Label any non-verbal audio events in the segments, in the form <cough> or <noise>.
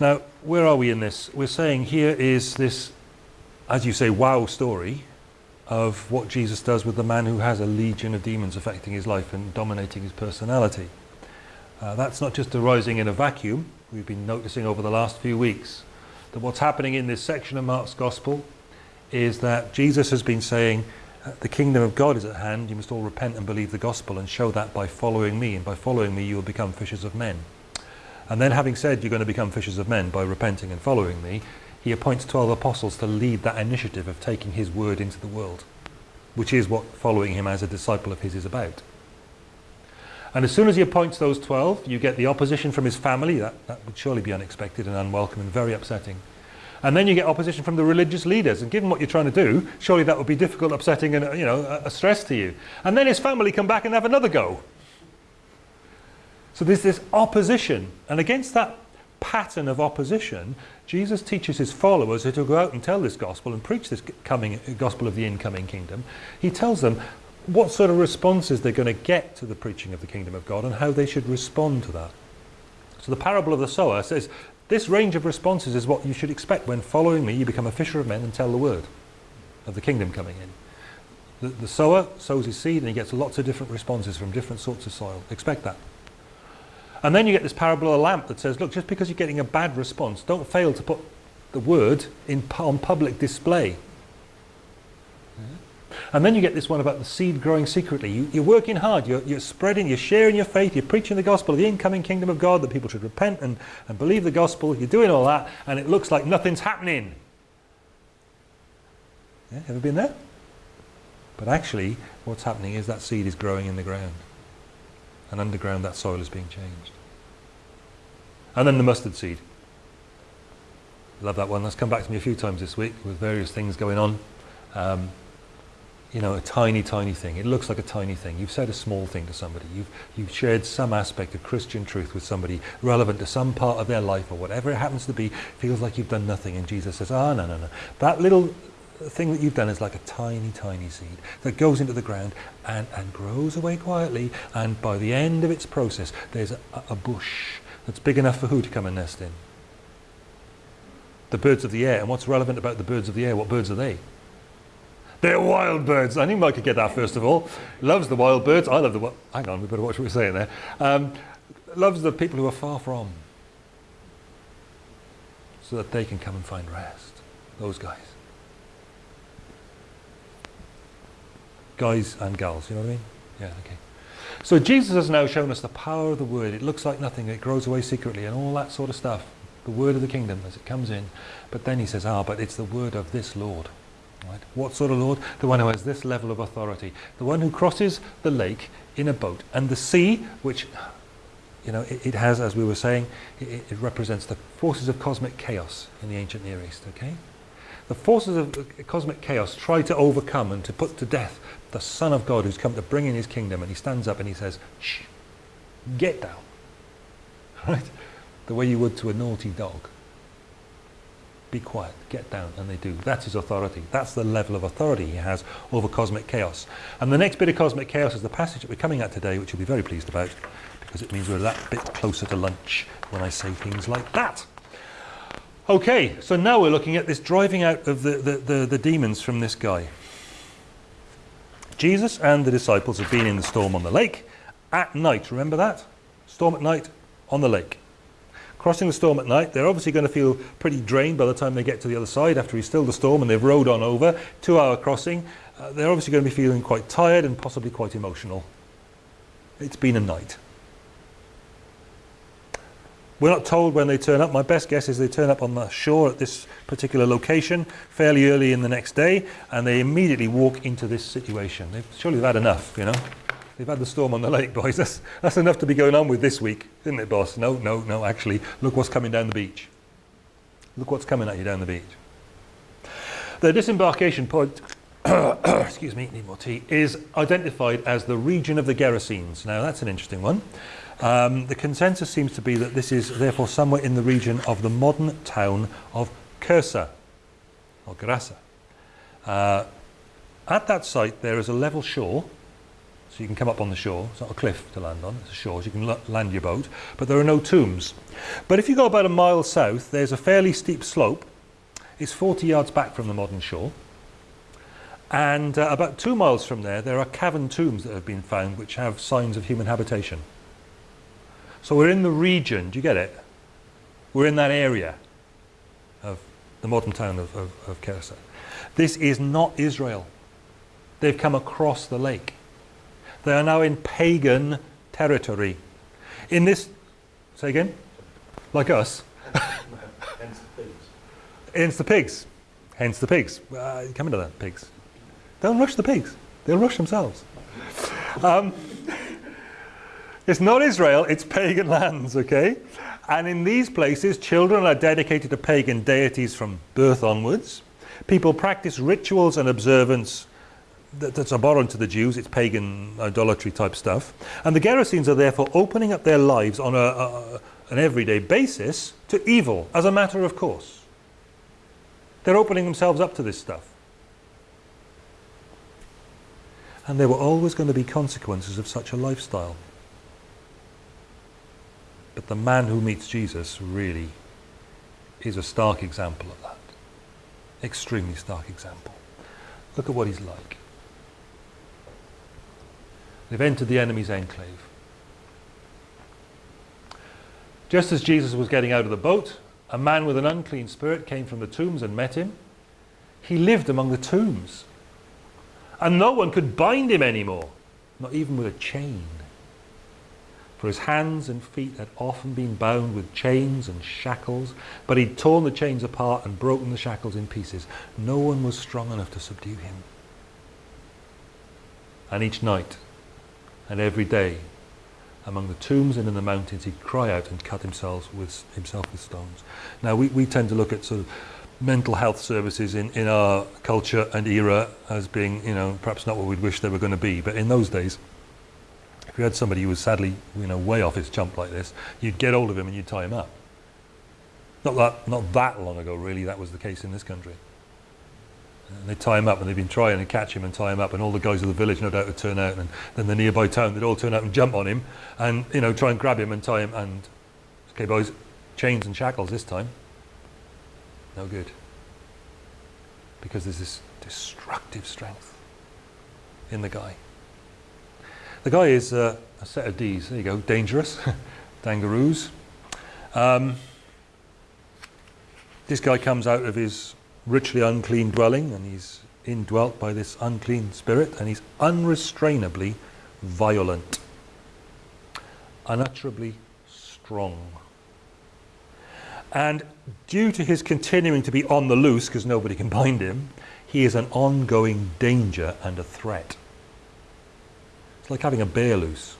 Now, where are we in this? We're saying here is this, as you say, wow story of what Jesus does with the man who has a legion of demons affecting his life and dominating his personality. Uh, that's not just arising in a vacuum. We've been noticing over the last few weeks that what's happening in this section of Mark's Gospel is that Jesus has been saying, uh, the kingdom of God is at hand, you must all repent and believe the gospel and show that by following me, and by following me you will become fishers of men. And then having said you're going to become fishers of men by repenting and following me, he appoints 12 apostles to lead that initiative of taking his word into the world, which is what following him as a disciple of his is about. And as soon as he appoints those 12, you get the opposition from his family. That, that would surely be unexpected and unwelcome and very upsetting. And then you get opposition from the religious leaders. And given what you're trying to do, surely that would be difficult, upsetting and uh, you know, a, a stress to you. And then his family come back and have another go. So there's this opposition. And against that pattern of opposition, Jesus teaches his followers to go out and tell this gospel and preach this coming gospel of the incoming kingdom. He tells them what sort of responses they're going to get to the preaching of the kingdom of God and how they should respond to that. So the parable of the sower says this range of responses is what you should expect when following me you become a fisher of men and tell the word of the kingdom coming in. The, the sower sows his seed and he gets lots of different responses from different sorts of soil. Expect that. And then you get this parable of the lamp that says, look, just because you're getting a bad response, don't fail to put the word in, on public display. And then you get this one about the seed growing secretly. You, are working hard, you're, you're, spreading, you're sharing your faith, you're preaching the gospel of the incoming kingdom of God, that people should repent and, and believe the gospel. You're doing all that, and it looks like nothing's happening. Yeah, ever been there? But actually, what's happening is that seed is growing in the ground. And underground, that soil is being changed. And then the mustard seed. Love that one. That's come back to me a few times this week with various things going on. Um, you know, a tiny, tiny thing. It looks like a tiny thing. You've said a small thing to somebody. You've, you've shared some aspect of Christian truth with somebody relevant to some part of their life or whatever it happens to be. Feels like you've done nothing. And Jesus says, ah, no, no, no. That little thing that you've done is like a tiny, tiny seed that goes into the ground and, and grows away quietly. And by the end of its process, there's a, a bush that's big enough for who to come and nest in? The birds of the air. And what's relevant about the birds of the air? What birds are they? They're wild birds. I knew Mike could get that first of all. Loves the wild birds. I love the wild... Hang on, we better watch what we're saying there. Um, loves the people who are far from. So that they can come and find rest. Those guys. Guys and gals, you know what I mean? Yeah, okay. So Jesus has now shown us the power of the word. It looks like nothing, it grows away secretly and all that sort of stuff. The word of the kingdom as it comes in. But then he says, ah, but it's the word of this Lord. Right? What sort of Lord? The one who has this level of authority. The one who crosses the lake in a boat. And the sea, which you know, it, it has, as we were saying, it, it, represents the forces of cosmic chaos in the ancient Near East, okay? The forces of cosmic chaos try to overcome and to put to death the Son of God who's come to bring in his kingdom and he stands up and he says, shh, get down. <laughs> Right? The way you would to a naughty dog. Be quiet, get down, and they do. That's his authority. That's the level of authority he has over cosmic chaos. And the next bit of cosmic chaos is the passage that we're coming at today, which you'll be very pleased about, because it means we're that bit closer to lunch when I say things like that. Okay, so now we're looking at this driving out of the, the, the, the demons from this guy. Jesus and the disciples have been in the storm on the lake at night. Remember that? Storm at night on the lake. Crossing the storm at night, they're obviously going to feel pretty drained by the time they get to the other side after he's stilled the storm and they've rowed on over. Two hour crossing. Uh, they're obviously going to be feeling quite tired and possibly quite emotional. It's been a night. We're not told when they turn up. My best guess is they turn up on the shore at this particular location fairly early in the next day and they immediately walk into this situation. They've, surely they've had enough, you know. They've had the storm on the lake, boys. That's, that's enough to be going on with this week, isn't it, boss? No, no, no, actually, look what's coming down the beach. Look what's coming at you down the beach. The disembarkation point, <coughs> excuse me, need more tea, is identified as the region of the Gerasenes. Now, that's an interesting one. Um, the consensus seems to be that this is therefore somewhere in the region of the modern town of Kersa, or Gerasa. Uh, at that site there is a level shore, So you can come up on the shore. It's not a cliff to land on, it's a shore. So you can land your boat. But there are no tombs. But if you go about a mile south, there's a fairly steep slope. It's 40 yards back from the modern shore. And uh, about two miles from there, there are cavern tombs that have been found which have signs of human habitation. So we're in the region, do you get it? We're in that area of the modern town of, of, of Kersa. This is not Israel. They've come across the lake. They are now in pagan territory. In this, say again? Like us. Hence the pigs. Hence the pigs. Hence the pigs. Uh, come into that, pigs. Don't rush the pigs. They'll rush themselves. Um, it's not Israel, it's pagan lands, okay? And in these places, children are dedicated to pagan deities from birth onwards. People practice rituals and observance that, that's abhorrent to the Jews, it's pagan idolatry type stuff. And the Gerasenes are therefore opening up their lives on a, a, an everyday basis to evil as a matter of course. They're opening themselves up to this stuff. And there were always going to be consequences of such a lifestyle. The man who meets Jesus really is a stark example of that. Extremely stark example. Look at what he's like. They've entered the enemy's enclave. Just as Jesus was getting out of the boat, a man with an unclean spirit came from the tombs and met him. He lived among the tombs. And no one could bind him anymore, not even with a chain for his hands and feet had often been bound with chains and shackles, but he'd torn the chains apart and broken the shackles in pieces. No one was strong enough to subdue him. And each night and every day, among the tombs and in the mountains, he'd cry out and cut himself with, himself with stones. Now, we, we tend to look at sort of mental health services in, in our culture and era as being, you know, perhaps not what we'd wish they were going to be, but in those days, if you had somebody who was sadly, you know, way off his chump like this, you'd get hold of him and you'd tie him up. Not that, not that long ago, really, that was the case in this country. And they'd tie him up and they'd been trying to catch him and tie him up and all the guys of the village no doubt would turn out and then the nearby town they'd all turn out and jump on him and you know try and grab him and tie him and okay boys chains and shackles this time no good because there's this destructive strength in the guy the guy is uh, a set of D's. There you go, dangerous, <laughs> dangaroos. Um, this guy comes out of his richly unclean dwelling and he's indwelt by this unclean spirit and he's unrestrainably violent, unutterably strong. And due to his continuing to be on the loose because nobody can <laughs> bind him, he is an ongoing danger and a threat. It's like having a bear loose.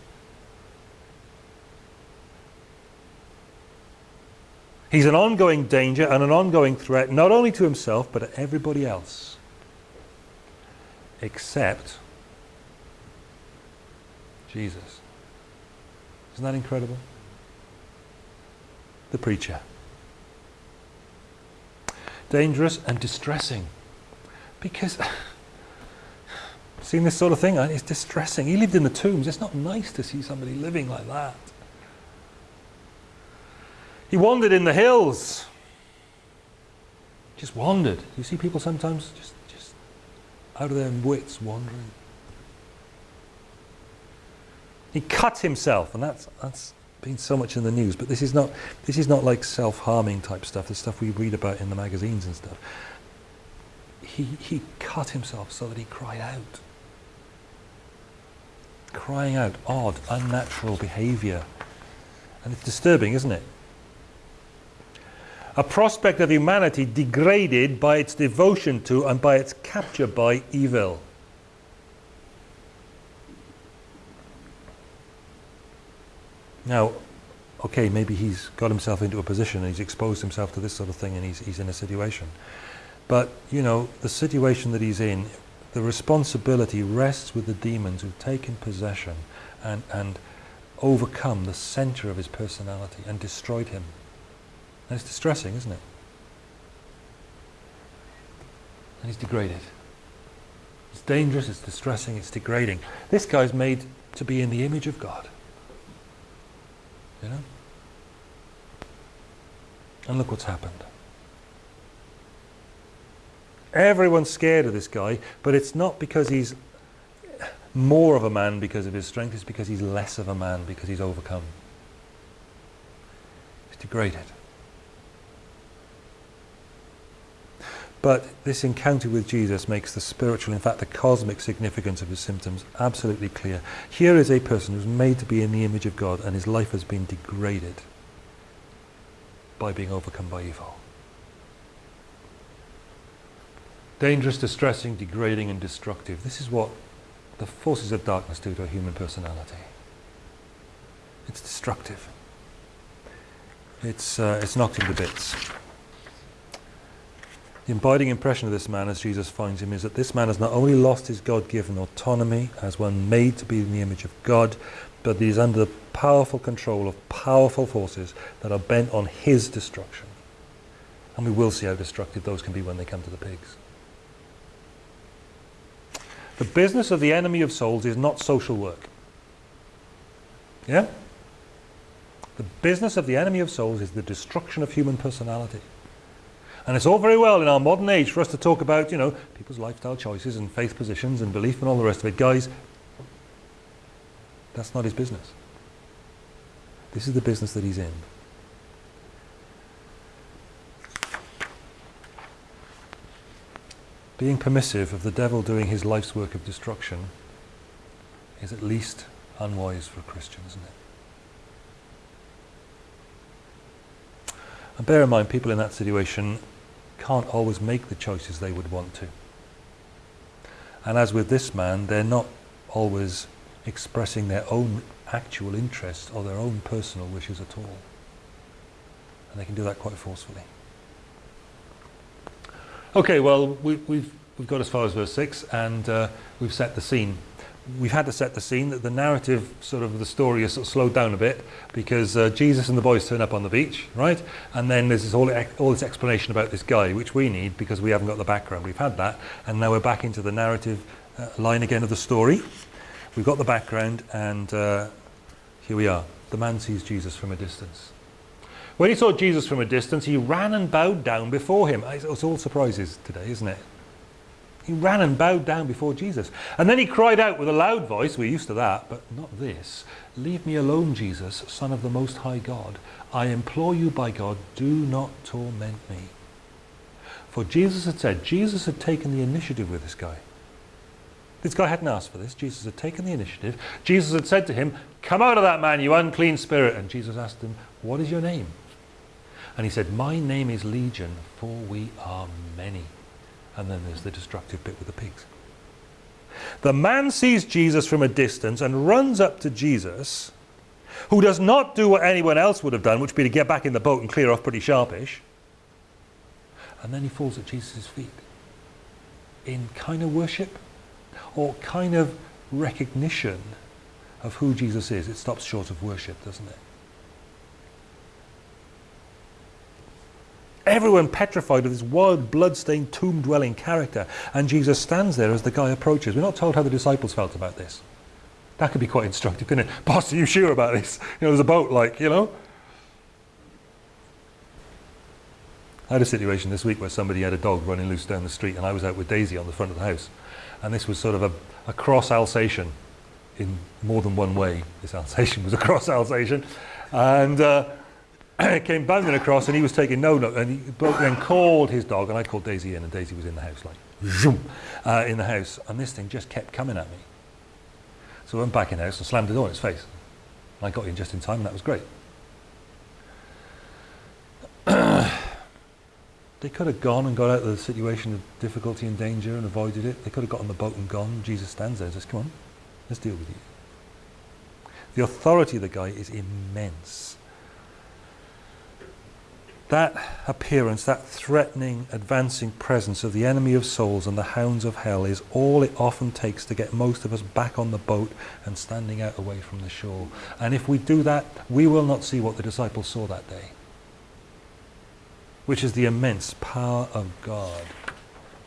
He's an ongoing danger and an ongoing threat, not only to himself, but to everybody else. Except Jesus. Isn't that incredible? The preacher. Dangerous and distressing. Because <laughs> Seeing this sort of thing, it's distressing. He lived in the tombs. It's not nice to see somebody living like that. He wandered in the hills. Just wandered. You see people sometimes just, just out of their wits wandering. He cut himself, and that's, that's been so much in the news, but this is not, this is not like self-harming type stuff, the stuff we read about in the magazines and stuff. He, he cut himself so that he cried out crying out odd, unnatural behaviour. And it's disturbing, isn't it? A prospect of humanity degraded by its devotion to and by its capture by evil. Now, okay, maybe he's got himself into a position and he's exposed himself to this sort of thing and he's, he's in a situation. But, you know, the situation that he's in the responsibility rests with the demons who've taken possession and, and overcome the center of his personality and destroyed him. And it's distressing, isn't it? And he's degraded. It's dangerous, it's distressing, it's degrading. This guy's made to be in the image of God. You know? And look what's happened. Everyone's scared of this guy, but it's not because he's more of a man because of his strength, it's because he's less of a man because he's overcome. He's degraded. But this encounter with Jesus makes the spiritual, in fact the cosmic significance of his symptoms absolutely clear. Here is a person who's made to be in the image of God and his life has been degraded by being overcome by evil. Dangerous, distressing, degrading and destructive. This is what the forces of darkness do to a human personality. It's destructive. It's, uh, it's knocked into bits. The abiding impression of this man as Jesus finds him is that this man has not only lost his God-given autonomy as one made to be in the image of God, but he is under the powerful control of powerful forces that are bent on his destruction. And we will see how destructive those can be when they come to the pigs. The business of the enemy of souls is not social work. Yeah? The business of the enemy of souls is the destruction of human personality. And it's all very well in our modern age for us to talk about, you know, people's lifestyle choices and faith positions and belief and all the rest of it. Guys, that's not his business. This is the business that he's in. Being permissive of the devil doing his life's work of destruction is at least unwise for a Christian, isn't it? And bear in mind, people in that situation can't always make the choices they would want to. And as with this man, they're not always expressing their own actual interests or their own personal wishes at all. And they can do that quite forcefully. Okay, well, we, we've, we've got as far as verse 6 and uh, we've set the scene. We've had to set the scene that the narrative sort of the story has sort of slowed down a bit because uh, Jesus and the boys turn up on the beach, right? And then there's this all, all this explanation about this guy, which we need because we haven't got the background. We've had that, and now we're back into the narrative uh, line again of the story. We've got the background, and uh, here we are. The man sees Jesus from a distance. When he saw Jesus from a distance, he ran and bowed down before him. It's all surprises today, isn't it? He ran and bowed down before Jesus. And then he cried out with a loud voice, we're used to that, but not this. Leave me alone, Jesus, Son of the Most High God. I implore you by God, do not torment me. For Jesus had said, Jesus had taken the initiative with this guy. This guy hadn't asked for this. Jesus had taken the initiative. Jesus had said to him, come out of that man, you unclean spirit. And Jesus asked him, what is your name? And he said, my name is Legion, for we are many. And then there's the destructive bit with the pigs. The man sees Jesus from a distance and runs up to Jesus, who does not do what anyone else would have done, which would be to get back in the boat and clear off pretty sharpish. And then he falls at Jesus' feet in kind of worship or kind of recognition of who Jesus is. It stops short of worship, doesn't it? Everyone petrified of this wild, blood-stained, tomb-dwelling character. And Jesus stands there as the guy approaches. We're not told how the disciples felt about this. That could be quite instructive, couldn't it? <laughs> Boss, are you sure about this? You know, there's a boat, like, you know? I had a situation this week where somebody had a dog running loose down the street and I was out with Daisy on the front of the house. And this was sort of a, a cross Alsatian in more than one way. This Alsatian <laughs> was a cross Alsatian. And... Uh, <coughs> came bounding across and he was taking no note and he then called his dog and I called Daisy in and Daisy was in the house like zoom uh, in the house and this thing just kept coming at me. So I went back in the house and slammed the door in its face. And I got in just in time and that was great. <coughs> They could have gone and got out of the situation of difficulty and danger and avoided it. They could have got on the boat and gone. Jesus stands there and says come on let's deal with you. The authority of the guy is immense that appearance, that threatening, advancing presence of the enemy of souls and the hounds of hell is all it often takes to get most of us back on the boat and standing out away from the shore. And if we do that, we will not see what the disciples saw that day, which is the immense power of God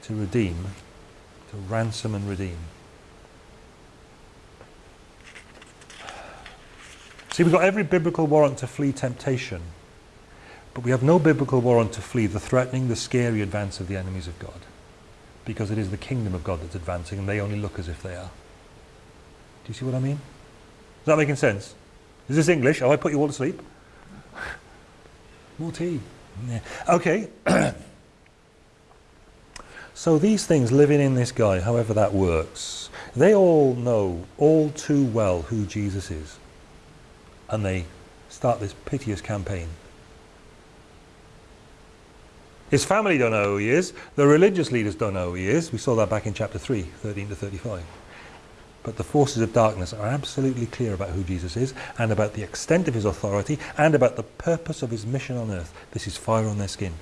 to redeem To ransom and redeem. See, we've got every biblical warrant to flee temptation, but we have no biblical warrant to flee the threatening, the scary advance of the enemies of God, because it is the kingdom of God that's advancing, and they only look as if they are. Do you see what I mean? Is that making sense? Is this English? Have I put you all to sleep? More tea. Yeah. Okay. <clears throat> so these things living in this guy, however that works, they all know all too well who Jesus is. And they start this piteous campaign. His family don't know who he is. The religious leaders don't know who he is. We saw that back in chapter 3, 13 to 35. But the forces of darkness are absolutely clear about who Jesus is and about the extent of his authority and about the purpose of his mission on earth. This is fire on their skin.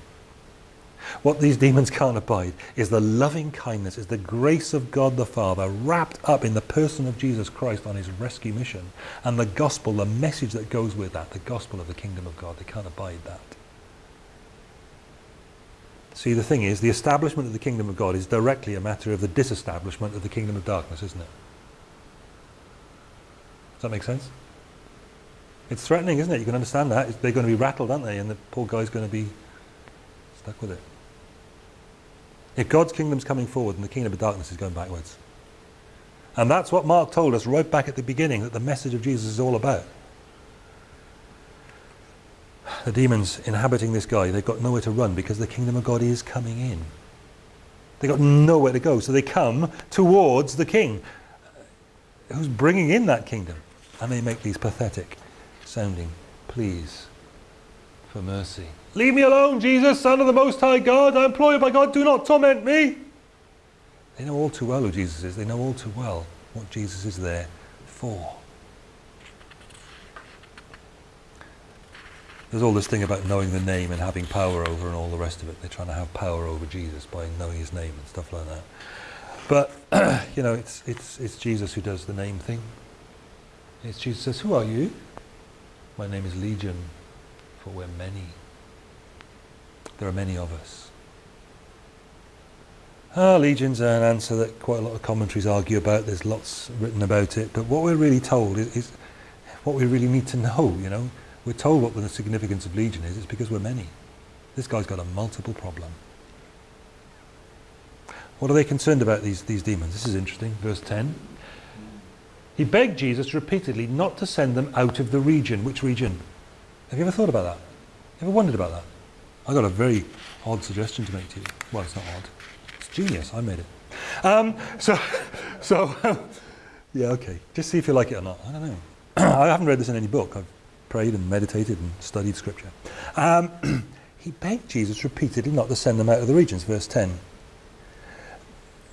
What these demons <laughs> can't abide is the loving kindness, is the grace of God the Father wrapped up in the person of Jesus Christ on his rescue mission. And the gospel, the message that goes with that, the gospel of the kingdom of God, they can't abide that. See, the thing is, the establishment of the kingdom of God is directly a matter of the disestablishment of the kingdom of darkness, isn't it? Does that make sense? It's threatening, isn't it? You can understand that. They're going to be rattled, aren't they? And the poor guy's going to be stuck with it. If God's kingdom's coming forward and the kingdom of darkness is going backwards. And that's what Mark told us right back at the beginning, that the message of Jesus is all about. The demons inhabiting this guy, they've got nowhere to run because the kingdom of God is coming in. They've got nowhere to go, so they come towards the king who's bringing in that kingdom. And they make these pathetic sounding pleas for mercy. Leave me alone, Jesus, Son of the Most High God. I implore you by God, do not torment me. They know all too well who Jesus is. They know all too well what Jesus is there for. There's all this thing about knowing the name and having power over and all the rest of it. They're trying to have power over Jesus by knowing his name and stuff like that. But, <clears throat> you know, it's, it's, it's Jesus who does the name thing. It's Jesus says, who are you? My name is Legion, for we're many. There are many of us. Ah, Legion's are an answer that quite a lot of commentaries argue about. There's lots written about it. But what we're really told is, is what we really need to know, you know. We're told what the significance of Legion is. It's because we're many. This guy's got a multiple problem. What are they concerned about, these, these demons? This is interesting. Verse 10. He begged Jesus repeatedly not to send them out of the region. Which region? Have you ever thought about that? Ever wondered about that? I got a very odd suggestion to make to you. Well, it's not odd. It's genius. I made it. Um, so, <laughs> so <laughs> yeah, okay. Just see if you like it or not. I don't know. <clears throat> I haven't read this in any book. I've prayed and meditated and studied scripture. Um, <clears throat> he begged Jesus repeatedly not to send them out of the regions. Verse 10.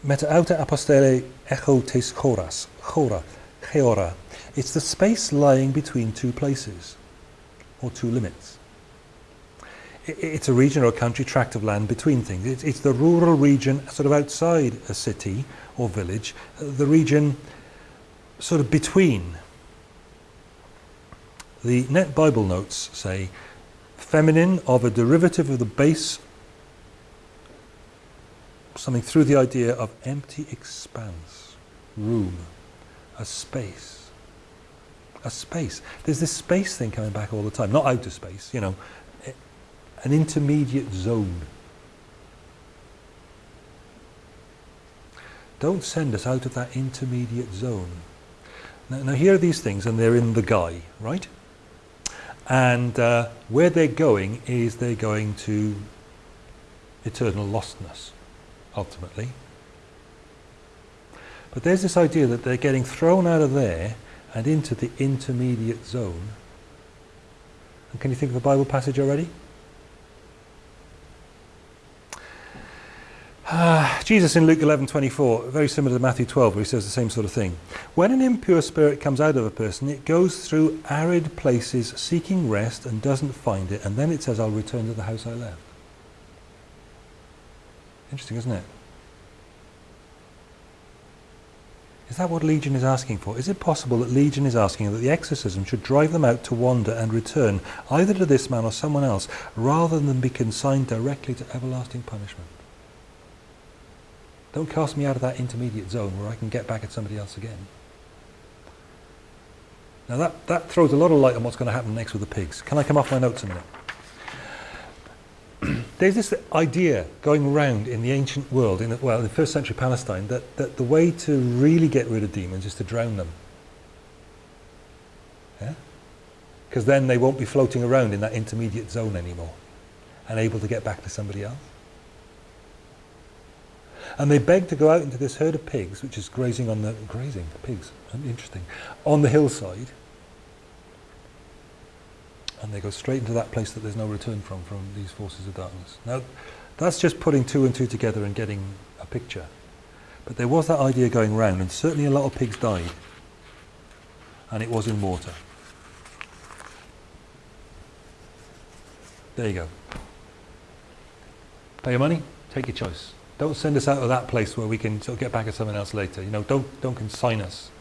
Meta auta apostele echo tes choras. Chora. Cheora. It's the space lying between two places, or two limits. It's a region or a country tract of land between things. It's, it's the rural region sort of outside a city or village, the region sort of between. The Net Bible notes say feminine of a derivative of the base something through the idea of empty expanse, room, a space. A space. There's this space thing coming back all the time. Not outer space, you know, an intermediate zone. Don't send us out of that intermediate zone. Now, now here are these things and they're in the guy, right? And uh, where they're going is they're going to eternal lostness ultimately. But there's this idea that they're getting thrown out of there and into the intermediate zone. And can you think of a Bible passage already? Uh, <sighs> Jesus in Luke 11:24, very similar to Matthew 12, where he says the same sort of thing. When an impure spirit comes out of a person, it goes through arid places seeking rest and doesn't find it, and then it says, I'll return to the house I left. Interesting, isn't it? Is that what Legion is asking for? Is it possible that Legion is asking that the exorcism should drive them out to wander and return either to this man or someone else rather than be consigned directly to everlasting punishment? Don't cast me out of that intermediate zone where I can get back at somebody else again. Now that, that throws a lot of light on what's going to happen next with the pigs. Can I come off my notes a minute? <clears throat> There's this idea going around in the ancient world, in the, well, in the first century Palestine, that, that the way to really get rid of demons is to drown them. Yeah? Because then they won't be floating around in that intermediate zone anymore and able to get back to somebody else. And they beg to go out into this herd of pigs, which is grazing on the grazing pigs, interesting, on the hillside. And they go straight into that place that there's no return from, from these forces of darkness. Now, that's just putting two and two together and getting a picture. But there was that idea going round, and certainly a lot of pigs died. And it was in water. There you go. Pay your money, take your choice. Don't send us out of that place where we can sort of get back at someone else later. You know, don't, don't consign us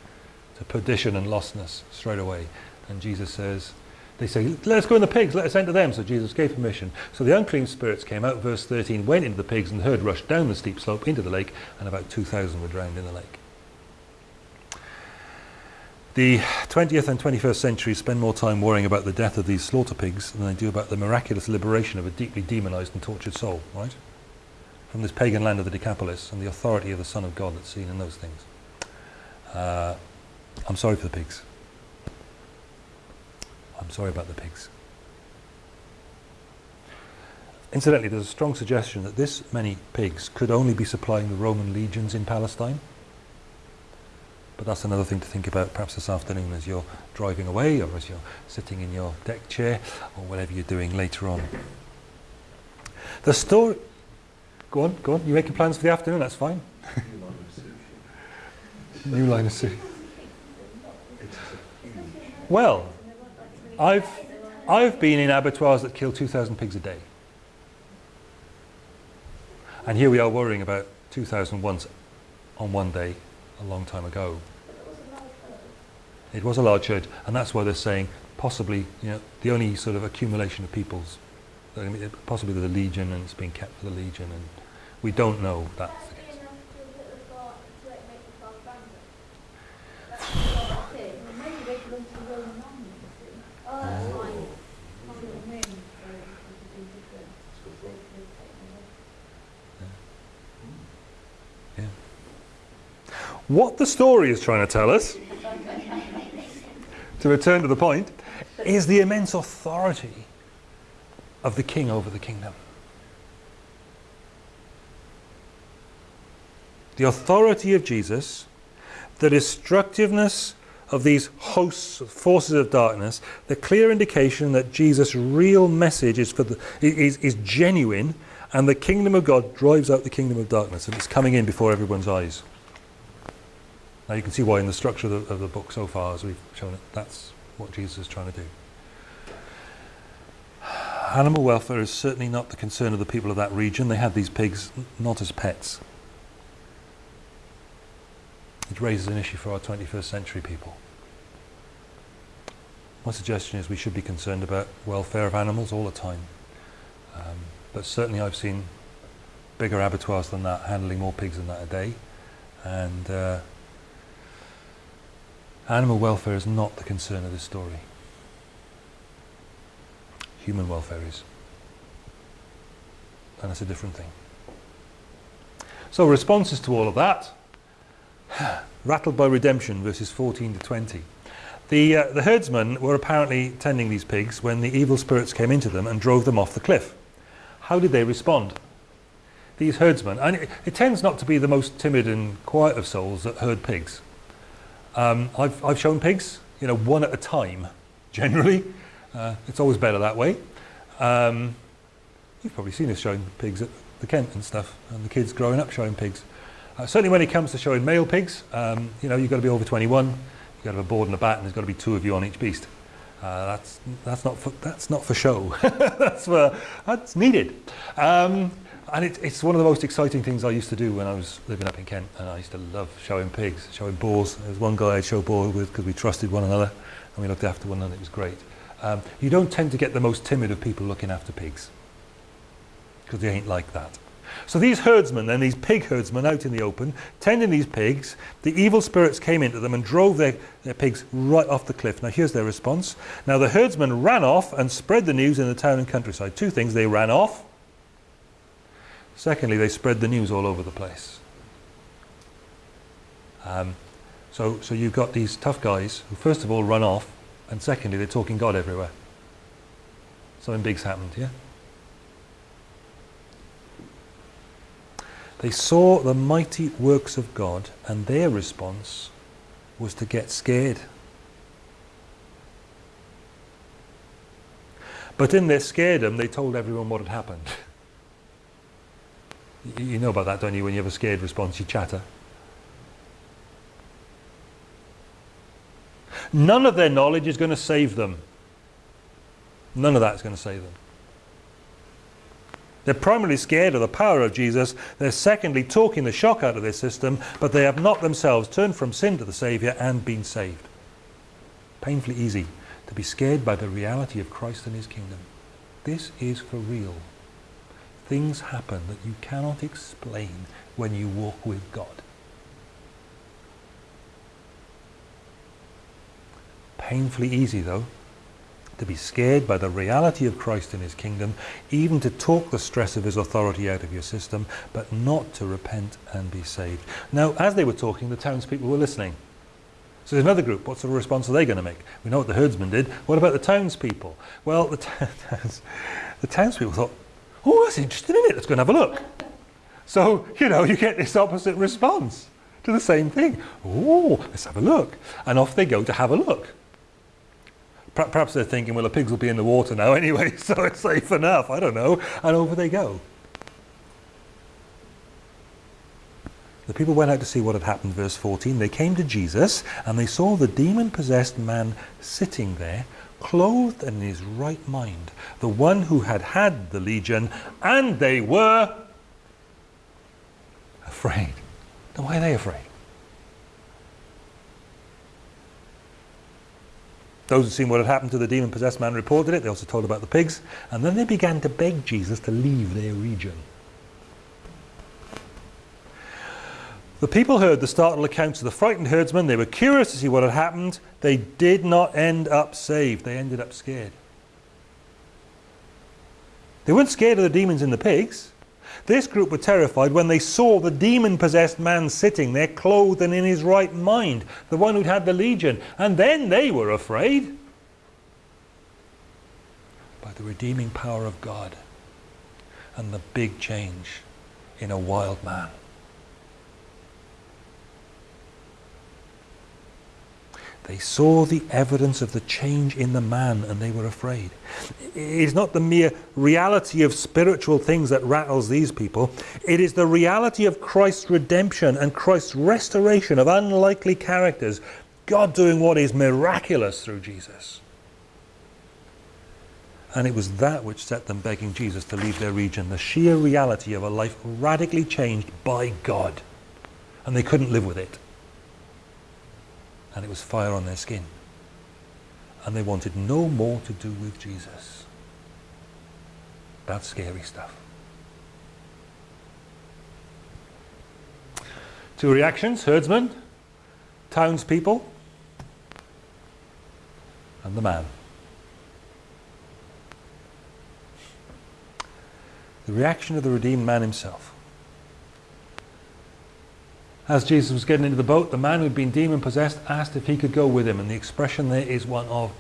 to perdition and lostness straight away. And Jesus says, they say, let us go in the pigs, let us enter them. So Jesus gave permission. So the unclean spirits came out, verse 13, went into the pigs and the herd rushed down the steep slope into the lake and about 2,000 were drowned in the lake. The 20th and 21st centuries spend more time worrying about the death of these slaughter pigs than they do about the miraculous liberation of a deeply demonized and tortured soul, right? From this pagan land of the Decapolis and the authority of the Son of God that's seen in those things. Uh, I'm sorry for the pigs. I'm sorry about the pigs. Incidentally, there's a strong suggestion that this many pigs could only be supplying the Roman legions in Palestine. But that's another thing to think about perhaps this afternoon as you're driving away or as you're sitting in your deck chair or whatever you're doing later on. The story... Go on, go on. You making plans for the afternoon? That's fine. New line of sushi. Well, I've, I've been in abattoirs that kill 2,000 pigs a day. And here we are worrying about 2,000 once on one day a long time ago. It was a large herd, and that's why they're saying possibly, you know, the only sort of accumulation of peoples, possibly the legion, and it's being kept for the legion, and we don't know. Yeah. What the story is trying to tell us, to return to the point, is the immense authority of the king over the kingdom. The authority of Jesus, the destructiveness of these hosts, forces of darkness, the clear indication that Jesus' real message is, for the, is, is genuine and the kingdom of God drives out the kingdom of darkness and it's coming in before everyone's eyes. Now you can see why in the structure of the, of the book so far as we've shown it, that's what Jesus is trying to do. Animal welfare is certainly not the concern of the people of that region. They had these pigs not as pets. It raises an issue for our 21st century people. My suggestion is we should be concerned about welfare of animals all the time. Um, but certainly I've seen bigger abattoirs than that, handling more pigs than that a day. And uh, animal welfare is not the concern of this story. Human welfare is. And it's a different thing. So responses to all of that. <sighs> Rattled by redemption, verses 14 to 20. The, uh, the herdsmen were apparently tending these pigs when the evil spirits came into them and drove them off the cliff. How did they respond? These herdsmen, and it, it tends not to be the most timid and quiet of souls that herd pigs. Um, I've, I've shown pigs, you know, one at a time, <laughs> generally. Uh, it's always better that way. Um, you've probably seen us showing pigs at the Kent and stuff, and the kids growing up showing pigs. Uh, certainly when it comes to showing male pigs, um, you know, you've got to be over 21, you've got to have a board and a bat, and there's got to be two of you on each beast. Uh, that's, that's, not for, that's not for show. <laughs> that's, for, that's needed. Um, and it, it's one of the most exciting things I used to do when I was living up in Kent. And I used to love showing pigs, showing boars. There was one guy I'd show boar with because we trusted one another and we looked after one another. It was great. Um, you don't tend to get the most timid of people looking after pigs because they ain't like that. So these herdsmen, then these pig herdsmen out in the open, tending these pigs, the evil spirits came into them and drove their, their pigs right off the cliff. Now here's their response. Now the herdsmen ran off and spread the news in the town and countryside. Two things, they ran off. Secondly, they spread the news all over the place. Um, so, so you've got these tough guys who first of all run off, and secondly, they're talking God everywhere. Something big's happened, yeah? They saw the mighty works of God, and their response was to get scared. But in their scaredom, they told everyone what had happened. <laughs> You know about that, don't you? When you have a scared response, you chatter. None of their knowledge is going to save them. None of that is going to save them. They're primarily scared of the power of Jesus. They're secondly talking the shock out of their system, but they have not themselves turned from sin to the Saviour and been saved. Painfully easy to be scared by the reality of Christ and his kingdom. This is for real. Things happen that you cannot explain when you walk with God. Painfully easy though to be scared by the reality of Christ and his kingdom, even to talk the stress of his authority out of your system, but not to repent and be saved. Now, as they were talking, the townspeople were listening. So there's another group. What sort of response are they going to make? We know what the herdsmen did. What about the townspeople? Well, the, <laughs> towns, the townspeople thought, oh, that's interesting, isn't it? Let's go and have a look. So, you know, you get this opposite response to the same thing. Oh, let's have a look. And off they go to have a look. Perhaps they're thinking, well, the pigs will be in the water now <laughs> anyway, so it's safe enough. I don't know. And over they go. The people went out to see what had happened, verse 14. They came to Jesus and they saw the demon-possessed man sitting there, clothed and in his right mind, the one who had had the legion, and they were afraid. Now, why are they afraid? Those who'd seen what had happened to the demon-possessed man reported it. They also told about the pigs. And then they began to beg Jesus to leave their region. The people heard the startled accounts of the frightened herdsmen. They were curious to see what had happened. They did not end up saved. They ended up scared. They weren't scared of the demons in the pigs. This group were terrified when they saw the demon-possessed man sitting there, clothed and in his right mind, the one who'd had the legion. And then they were afraid. By the redeeming power of God and the big change in a wild man. They saw the evidence of the change in the man and they were afraid. It is not the mere reality of spiritual things that rattles these people. It is the reality of Christ's redemption and Christ's restoration of unlikely characters. God doing what is miraculous through Jesus. And it was that which set them begging Jesus to leave their region. The sheer reality of a life radically changed by God. And they couldn't live with it and it was fire on their skin. And they wanted no more to do with Jesus. That's scary stuff. Two reactions, herdsmen, townspeople, and the man. The reaction of the redeemed man himself. As Jesus was getting into the boat, the man who had been demon-possessed asked if he could go with him. And the expression there is one of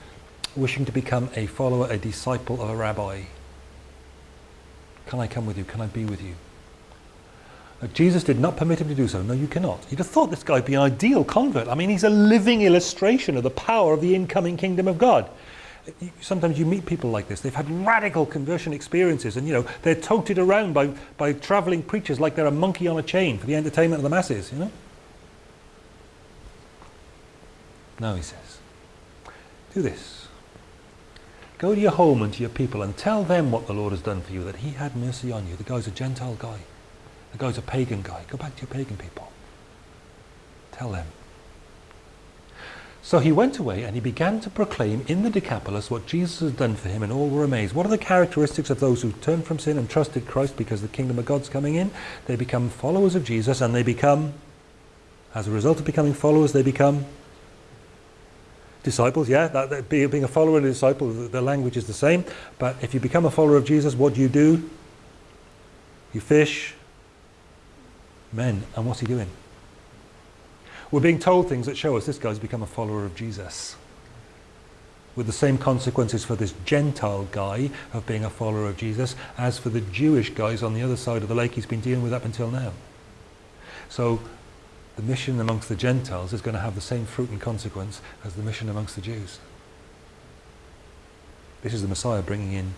wishing to become a follower, a disciple of a rabbi. Can I come with you? Can I be with you? Uh, Jesus did not permit him to do so. No, you cannot. You'd have thought this guy would be an ideal convert. I mean, he's a living illustration of the power of the incoming kingdom of God sometimes you meet people like this. They've had radical conversion experiences and, you know, they're toted around by, by traveling preachers like they're a monkey on a chain for the entertainment of the masses, you know. No, he says, do this. Go to your home and to your people and tell them what the Lord has done for you, that he had mercy on you. The guy's a Gentile guy. The guy's a pagan guy. Go back to your pagan people. Tell them. So he went away and he began to proclaim in the Decapolis what Jesus had done for him, and all were amazed. What are the characteristics of those who turn from sin and trusted Christ because the kingdom of God's coming in? They become followers of Jesus and they become, as a result of becoming followers, they become disciples. Yeah, that, that being a follower and a disciple, the, the language is the same. But if you become a follower of Jesus, what do you do? You fish men. And what's he doing? We're being told things that show us this guy's become a follower of Jesus. With the same consequences for this Gentile guy of being a follower of Jesus as for the Jewish guys on the other side of the lake he's been dealing with up until now. So the mission amongst the Gentiles is going to have the same fruit and consequence as the mission amongst the Jews. This is the Messiah bringing in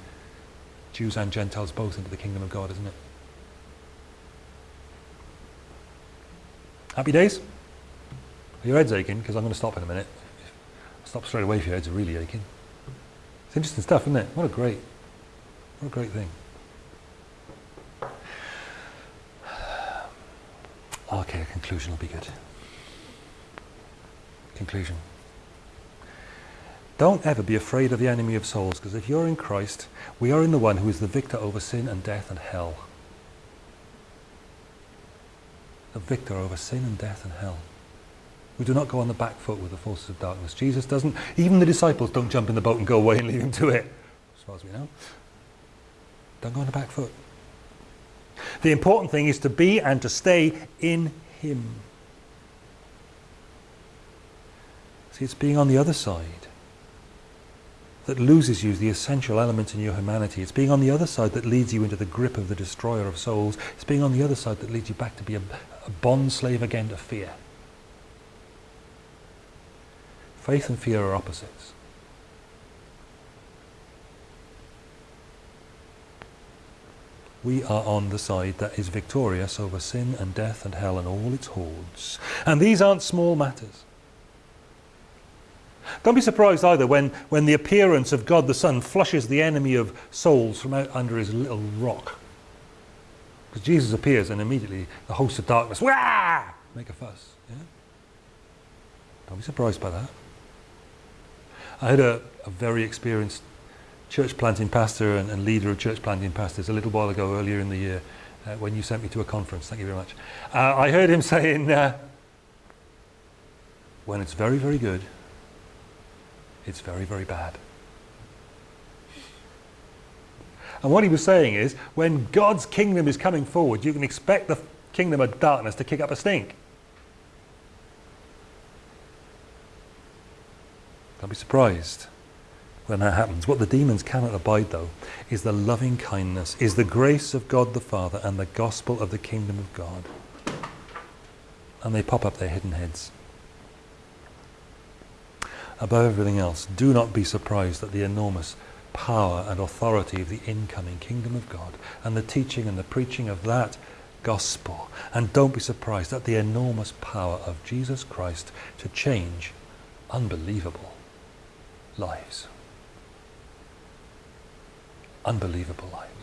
Jews and Gentiles both into the kingdom of God, isn't it? Happy days? Your heads aching? Because I'm going to stop in a minute. I'll stop straight away if your heads really aching. It's interesting stuff, isn't it? What a great, what a great thing. Okay, a conclusion will be good. Conclusion. Don't ever be afraid of the enemy of souls, because if you're in Christ, we are in the one who is the victor over sin and death and hell. The victor over sin and death and hell. We do not go on the back foot with the forces of darkness. Jesus doesn't, even the disciples don't jump in the boat and go away and leave him to it, as far as we know. Don't go on the back foot. The important thing is to be and to stay in him. See, it's being on the other side that loses you the essential element in your humanity. It's being on the other side that leads you into the grip of the destroyer of souls. It's being on the other side that leads you back to be a, a bond slave again to fear. Faith and fear are opposites. We are on the side that is victorious over sin and death and hell and all its hordes. And these aren't small matters. Don't be surprised either when, when the appearance of God the Son flushes the enemy of souls from out under his little rock. Because Jesus appears and immediately the host of darkness, Wah! make a fuss. Yeah? Don't be surprised by that. I had a, a very experienced church planting pastor and, and, leader of church planting pastors a little while ago earlier in the year uh, when you sent me to a conference. Thank you very much. Uh, I heard him <laughs> saying, uh, when it's very, very good, it's very, very bad. And what he was saying is, when God's kingdom is coming forward, you can expect the kingdom of darkness to kick up a stink. Be surprised when that happens. What the demons cannot abide, though, is the loving kindness, is the grace of God the Father and the gospel of the kingdom of God. And they pop up their hidden heads. Above everything else, do not be surprised at the enormous power and authority of the incoming kingdom of God and the teaching and the preaching of that gospel. And don't be surprised at the enormous power of Jesus Christ to change unbelievable lives. Unbelievable lives.